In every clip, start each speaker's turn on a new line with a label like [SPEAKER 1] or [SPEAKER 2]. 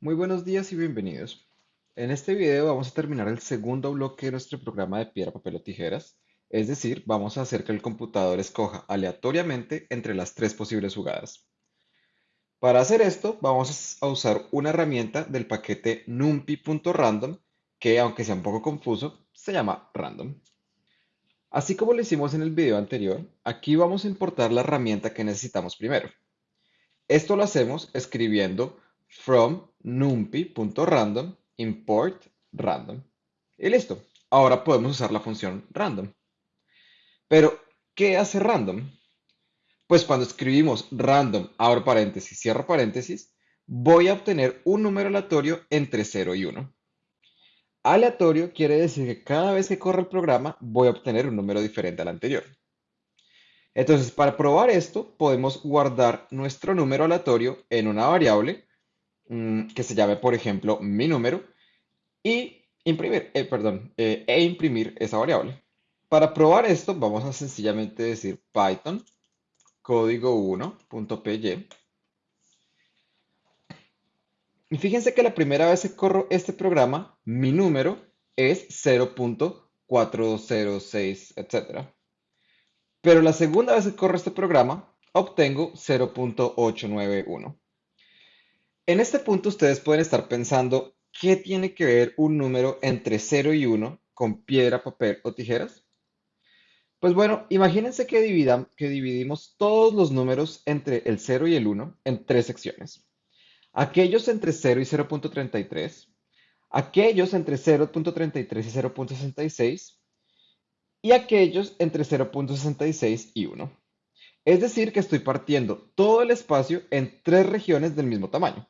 [SPEAKER 1] Muy buenos días y bienvenidos. En este video vamos a terminar el segundo bloque de nuestro programa de piedra, papel o tijeras, es decir, vamos a hacer que el computador escoja aleatoriamente entre las tres posibles jugadas. Para hacer esto vamos a usar una herramienta del paquete numpy.random que, aunque sea un poco confuso, se llama random. Así como lo hicimos en el video anterior, aquí vamos a importar la herramienta que necesitamos primero. Esto lo hacemos escribiendo from numpy.random import random. Y listo. Ahora podemos usar la función random. Pero, ¿qué hace random? Pues cuando escribimos random, abro paréntesis, cierro paréntesis, voy a obtener un número aleatorio entre 0 y 1. Aleatorio quiere decir que cada vez que corre el programa voy a obtener un número diferente al anterior. Entonces, para probar esto, podemos guardar nuestro número aleatorio en una variable mm, que se llame, por ejemplo, mi número y imprimir, eh, perdón, eh, e imprimir esa variable. Para probar esto, vamos a sencillamente decir python código 1.py. Y fíjense que la primera vez que corro este programa, mi número es 0.406, etc. Pero la segunda vez que corro este programa, obtengo 0.891. En este punto ustedes pueden estar pensando, ¿qué tiene que ver un número entre 0 y 1 con piedra, papel o tijeras? Pues bueno, imagínense que, dividimos todos los números entre el 0 y el 1 en tres secciones. Aquellos entre 0 y 0.33, aquellos entre 0.33 y 0.66 y aquellos entre 0.66 y 1. Es decir, que estoy partiendo todo el espacio en tres regiones del mismo tamaño.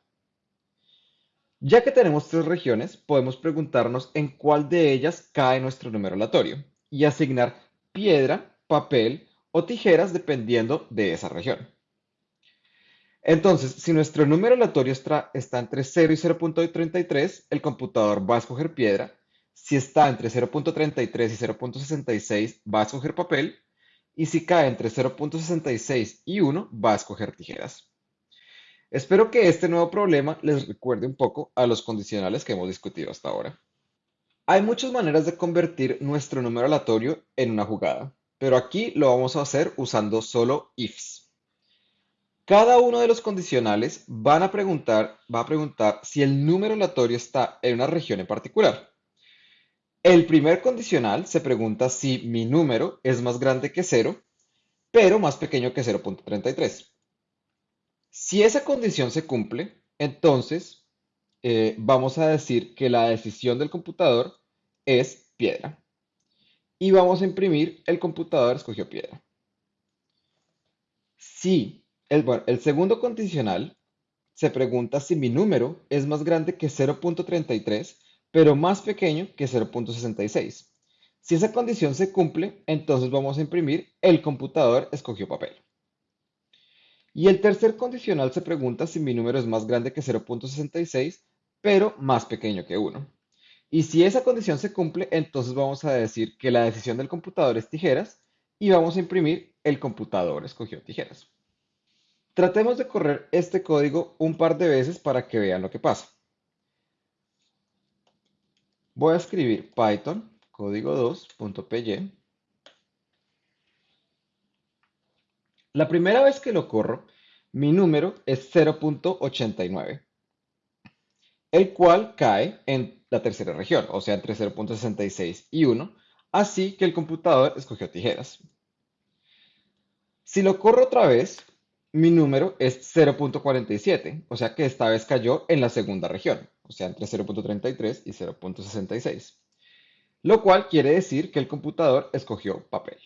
[SPEAKER 1] Ya que tenemos tres regiones, podemos preguntarnos en cuál de ellas cae nuestro número aleatorio y asignar piedra, papel o tijeras dependiendo de esa región. Entonces, si nuestro número aleatorio está, entre 0 y 0.33, el computador va a escoger piedra si está entre 0.33 y 0.66, va a escoger papel. Y si cae entre 0.66 y 1, va a escoger tijeras. Espero que este nuevo problema les recuerde un poco a los condicionales que hemos discutido hasta ahora. Hay muchas maneras de convertir nuestro número aleatorio en una jugada, pero aquí lo vamos a hacer usando solo ifs. Cada uno de los condicionales a preguntar, va a preguntar si el número aleatorio está en una región en particular. El primer condicional se pregunta si mi número es más grande que 0, pero más pequeño que 0.33. Si esa condición se cumple, entonces eh, vamos a decir que la decisión del computador es piedra. Y vamos a imprimir el computador escogió piedra. Si el, el segundo condicional se pregunta si mi número es más grande que 0.33, pero más pequeño que 0.66. Si esa condición se cumple, entonces vamos a imprimir el computador escogió papel. Y el tercer condicional se pregunta si mi número es más grande que 0.66, pero más pequeño que 1. Y si esa condición se cumple, entonces vamos a decir que la decisión del computador es tijeras y vamos a imprimir el computador escogió tijeras. Tratemos de correr este código un par de veces para que vean lo que pasa. Voy a escribir Python código 2.py. La primera vez que lo corro, mi número es 0.89, el cual cae en la tercera región, o sea, entre 0.66 y 1, así que el computador escogió tijeras. Si lo corro otra vez, mi número es 0.47, o sea que esta vez cayó en la segunda región o sea, entre 0.33 y 0.66, lo cual quiere decir que el computador escogió papel.